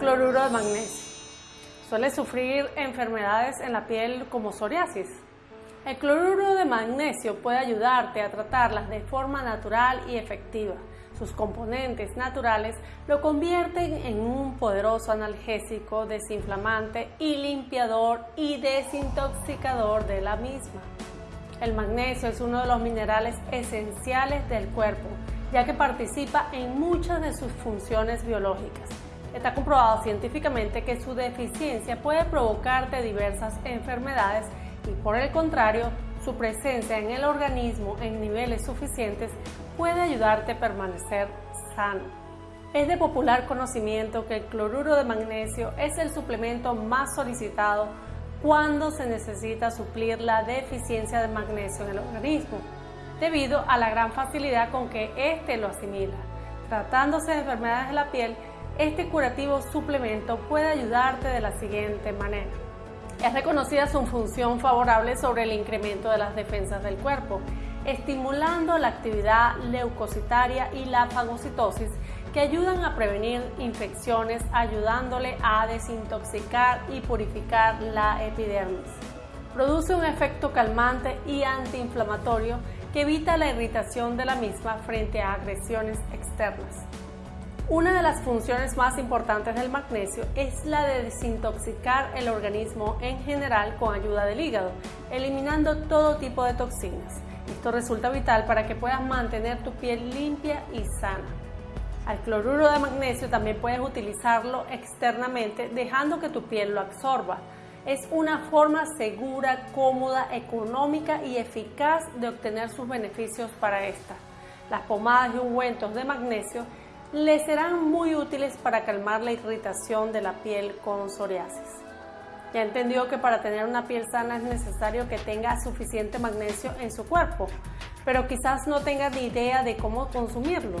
Cloruro de magnesio. Suele sufrir enfermedades en la piel como psoriasis. El cloruro de magnesio puede ayudarte a tratarlas de forma natural y efectiva. Sus componentes naturales lo convierten en un poderoso analgésico, desinflamante y limpiador y desintoxicador de la misma. El magnesio es uno de los minerales esenciales del cuerpo, ya que participa en muchas de sus funciones biológicas. Está comprobado científicamente que su deficiencia puede provocarte diversas enfermedades y por el contrario, su presencia en el organismo en niveles suficientes puede ayudarte a permanecer sano. Es de popular conocimiento que el cloruro de magnesio es el suplemento más solicitado cuando se necesita suplir la deficiencia de magnesio en el organismo, debido a la gran facilidad con que éste lo asimila. Tratándose de enfermedades de la piel, este curativo suplemento puede ayudarte de la siguiente manera. Es reconocida su función favorable sobre el incremento de las defensas del cuerpo, estimulando la actividad leucocitaria y la fagocitosis que ayudan a prevenir infecciones, ayudándole a desintoxicar y purificar la epidermis. Produce un efecto calmante y antiinflamatorio que evita la irritación de la misma frente a agresiones externas. Una de las funciones más importantes del magnesio es la de desintoxicar el organismo en general con ayuda del hígado, eliminando todo tipo de toxinas. Esto resulta vital para que puedas mantener tu piel limpia y sana. Al cloruro de magnesio también puedes utilizarlo externamente dejando que tu piel lo absorba. Es una forma segura, cómoda, económica y eficaz de obtener sus beneficios para esta. Las pomadas y ungüentos de magnesio le serán muy útiles para calmar la irritación de la piel con psoriasis. Ya entendió que para tener una piel sana es necesario que tenga suficiente magnesio en su cuerpo, pero quizás no tenga ni idea de cómo consumirlo.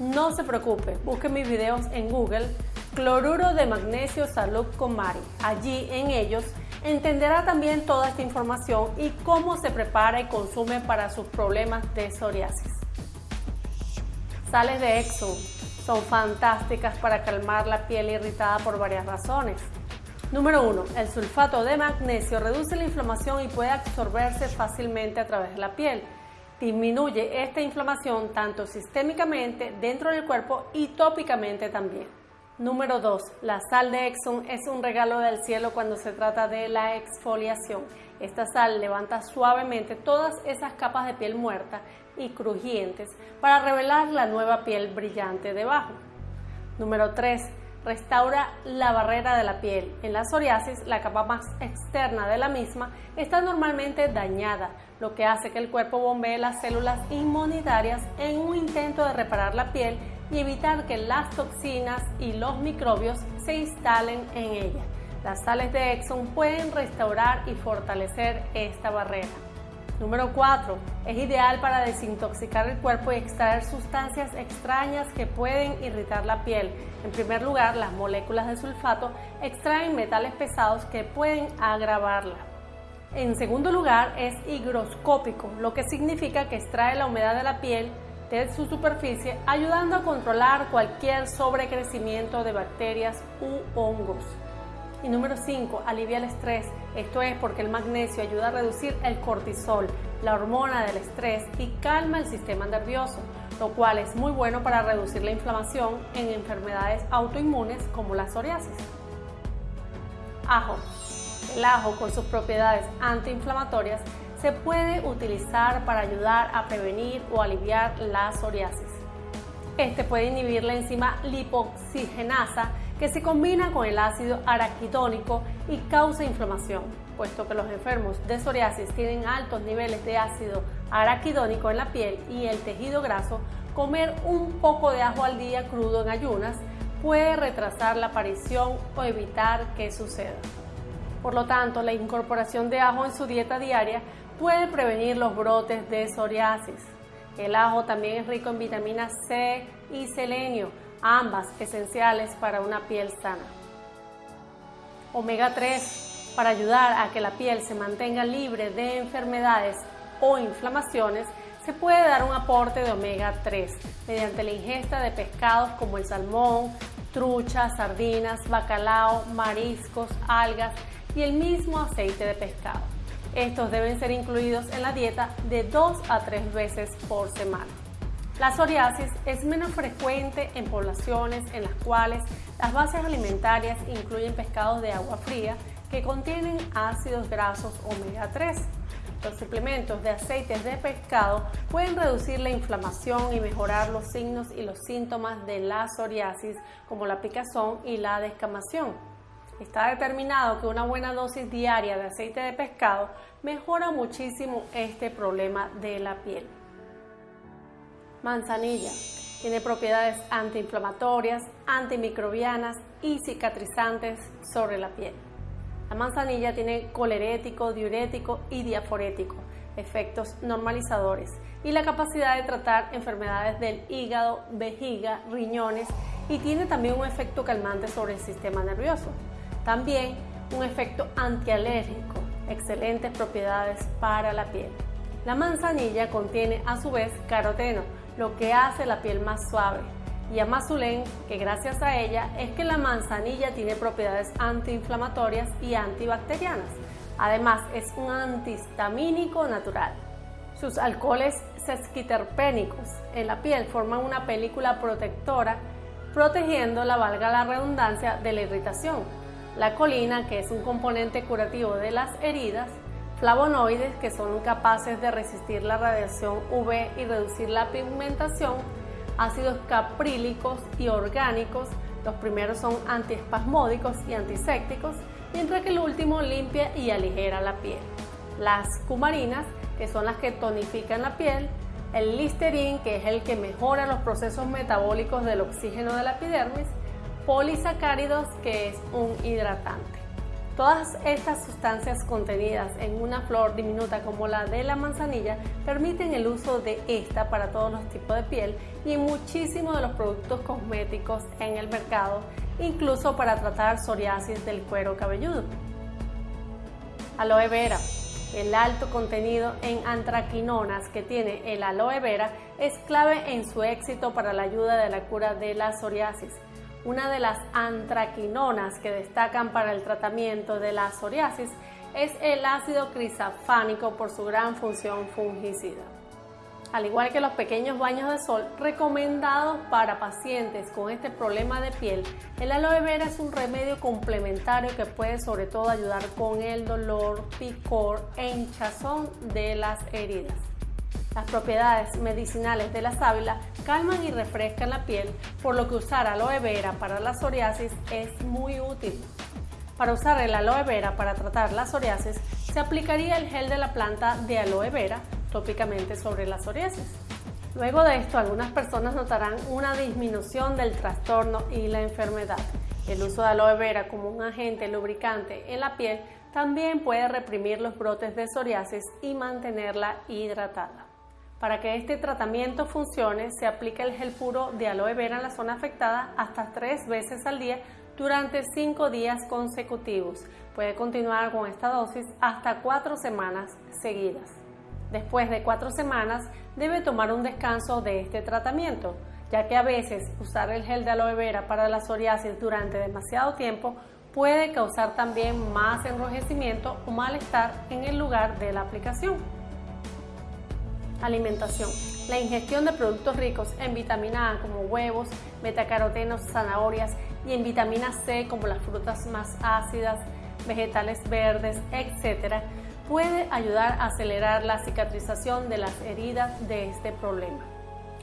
No se preocupe, busque mis videos en Google Cloruro de Magnesio Salud con Mari. Allí en ellos entenderá también toda esta información y cómo se prepara y consume para sus problemas de psoriasis. Sales de Exxon son fantásticas para calmar la piel irritada por varias razones. Número 1. El sulfato de magnesio reduce la inflamación y puede absorberse fácilmente a través de la piel. Disminuye esta inflamación tanto sistémicamente dentro del cuerpo y tópicamente también. Número 2. La sal de Exxon es un regalo del cielo cuando se trata de la exfoliación. Esta sal levanta suavemente todas esas capas de piel muerta y crujientes para revelar la nueva piel brillante debajo. Número 3. Restaura la barrera de la piel. En la psoriasis, la capa más externa de la misma está normalmente dañada, lo que hace que el cuerpo bombee las células inmunitarias en un intento de reparar la piel y evitar que las toxinas y los microbios se instalen en ella. Las sales de Exxon pueden restaurar y fortalecer esta barrera. Número 4. Es ideal para desintoxicar el cuerpo y extraer sustancias extrañas que pueden irritar la piel. En primer lugar, las moléculas de sulfato extraen metales pesados que pueden agravarla. En segundo lugar, es higroscópico, lo que significa que extrae la humedad de la piel de su superficie, ayudando a controlar cualquier sobrecrecimiento de bacterias u hongos. Y número 5, alivia el estrés. Esto es porque el magnesio ayuda a reducir el cortisol, la hormona del estrés, y calma el sistema nervioso, lo cual es muy bueno para reducir la inflamación en enfermedades autoinmunes como la psoriasis. Ajo. El ajo con sus propiedades antiinflamatorias se puede utilizar para ayudar a prevenir o aliviar la psoriasis. Este puede inhibir la enzima lipoxigenasa que se combina con el ácido araquidónico y causa inflamación, puesto que los enfermos de psoriasis tienen altos niveles de ácido araquidónico en la piel y el tejido graso, comer un poco de ajo al día crudo en ayunas puede retrasar la aparición o evitar que suceda. Por lo tanto, la incorporación de ajo en su dieta diaria puede prevenir los brotes de psoriasis. El ajo también es rico en vitamina C y selenio, ambas esenciales para una piel sana. Omega 3 para ayudar a que la piel se mantenga libre de enfermedades o inflamaciones, se puede dar un aporte de omega 3 mediante la ingesta de pescados como el salmón, trucha, sardinas, bacalao, mariscos, algas y el mismo aceite de pescado. Estos deben ser incluidos en la dieta de dos a tres veces por semana. La psoriasis es menos frecuente en poblaciones en las cuales las bases alimentarias incluyen pescados de agua fría que contienen ácidos grasos omega 3. Los suplementos de aceites de pescado pueden reducir la inflamación y mejorar los signos y los síntomas de la psoriasis como la picazón y la descamación. Está determinado que una buena dosis diaria de aceite de pescado mejora muchísimo este problema de la piel. Manzanilla. Tiene propiedades antiinflamatorias, antimicrobianas y cicatrizantes sobre la piel. La manzanilla tiene colerético, diurético y diaforético, efectos normalizadores y la capacidad de tratar enfermedades del hígado, vejiga, riñones y tiene también un efecto calmante sobre el sistema nervioso. También un efecto antialérgico, excelentes propiedades para la piel. La manzanilla contiene a su vez caroteno, lo que hace la piel más suave, y Amazulén, que gracias a ella es que la manzanilla tiene propiedades antiinflamatorias y antibacterianas. Además, es un antihistamínico natural. Sus alcoholes sesquiterpénicos en la piel forman una película protectora protegiendo la valga la redundancia de la irritación. La colina, que es un componente curativo de las heridas, flavonoides, que son capaces de resistir la radiación UV y reducir la pigmentación, ácidos caprílicos y orgánicos. Los primeros son antiespasmódicos y antisépticos, mientras que el último limpia y aligera la piel. Las cumarinas, que son las que tonifican la piel, el listerín, que es el que mejora los procesos metabólicos del oxígeno de la epidermis, polisacáridos, que es un hidratante. Todas estas sustancias contenidas en una flor diminuta como la de la manzanilla permiten el uso de esta para todos los tipos de piel y muchísimos de los productos cosméticos en el mercado, incluso para tratar psoriasis del cuero cabelludo. Aloe vera. El alto contenido en antraquinonas que tiene el aloe vera es clave en su éxito para la ayuda de la cura de la psoriasis una de las antraquinonas que destacan para el tratamiento de la psoriasis es el ácido crisafánico por su gran función fungicida. Al igual que los pequeños baños de sol recomendados para pacientes con este problema de piel, el aloe vera es un remedio complementario que puede sobre todo ayudar con el dolor, picor e hinchazón de las heridas. Las propiedades medicinales de la sábila calman y refrescan la piel, por lo que usar aloe vera para la psoriasis es muy útil. Para usar el aloe vera para tratar la psoriasis, se aplicaría el gel de la planta de aloe vera tópicamente sobre la psoriasis. Luego de esto, algunas personas notarán una disminución del trastorno y la enfermedad. El uso de aloe vera como un agente lubricante en la piel también puede reprimir los brotes de psoriasis y mantenerla hidratada. Para que este tratamiento funcione, se aplica el gel puro de aloe vera en la zona afectada hasta tres veces al día durante cinco días consecutivos. Puede continuar con esta dosis hasta cuatro semanas seguidas. Después de cuatro semanas, debe tomar un descanso de este tratamiento, ya que a veces usar el gel de aloe vera para la psoriasis durante demasiado tiempo puede causar también más enrojecimiento o malestar en el lugar de la aplicación. Alimentación. La ingestión de productos ricos en vitamina A como huevos, betacarotenos, zanahorias y en vitamina C como las frutas más ácidas, vegetales verdes, etc., puede ayudar a acelerar la cicatrización de las heridas de este problema.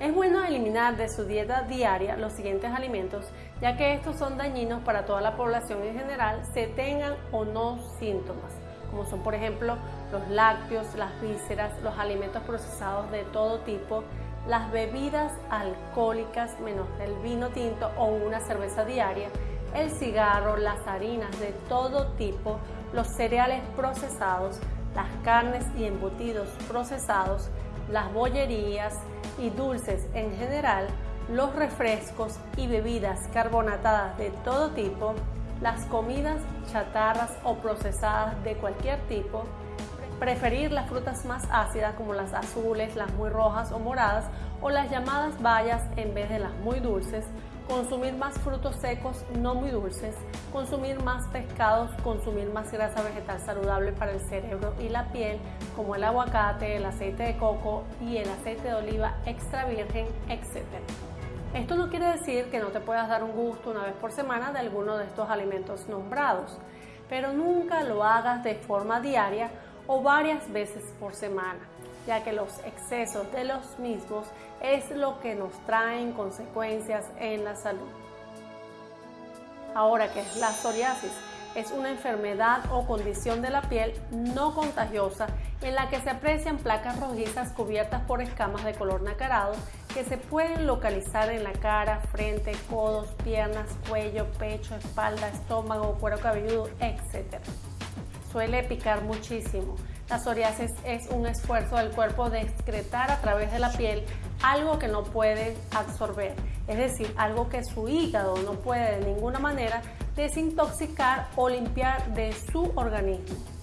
Es bueno eliminar de su dieta diaria los siguientes alimentos, ya que estos son dañinos para toda la población en general, se tengan o no síntomas como son por ejemplo los lácteos, las vísceras, los alimentos procesados de todo tipo, las bebidas alcohólicas menos el vino tinto o una cerveza diaria, el cigarro, las harinas de todo tipo, los cereales procesados, las carnes y embutidos procesados, las bollerías y dulces en general, los refrescos y bebidas carbonatadas de todo tipo, las comidas chatarras o procesadas de cualquier tipo, preferir las frutas más ácidas como las azules, las muy rojas o moradas o las llamadas bayas en vez de las muy dulces, consumir más frutos secos no muy dulces, consumir más pescados, consumir más grasa vegetal saludable para el cerebro y la piel, como el aguacate, el aceite de coco y el aceite de oliva extra virgen, etc. Esto no quiere decir que no te puedas dar un gusto una vez por semana de alguno de estos alimentos nombrados, pero nunca lo hagas de forma diaria o varias veces por semana, ya que los excesos de los mismos es lo que nos traen consecuencias en la salud. Ahora, ¿qué es la psoriasis? Es una enfermedad o condición de la piel no contagiosa en la que se aprecian placas rojizas cubiertas por escamas de color nacarado que se pueden localizar en la cara, frente, codos, piernas, cuello, pecho, espalda, estómago, cuero cabelludo, etc. Suele picar muchísimo. La psoriasis es un esfuerzo del cuerpo de excretar a través de la piel algo que no puede absorber, es decir, algo que su hígado no puede de ninguna manera desintoxicar o limpiar de su organismo.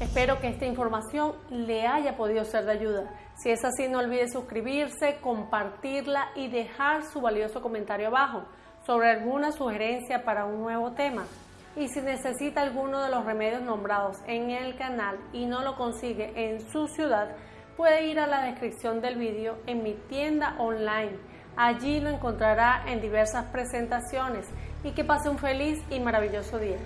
Espero que esta información le haya podido ser de ayuda. Si es así, no olvide suscribirse, compartirla y dejar su valioso comentario abajo sobre alguna sugerencia para un nuevo tema. Y si necesita alguno de los remedios nombrados en el canal y no lo consigue en su ciudad, puede ir a la descripción del vídeo en mi tienda online. Allí lo encontrará en diversas presentaciones y que pase un feliz y maravilloso día.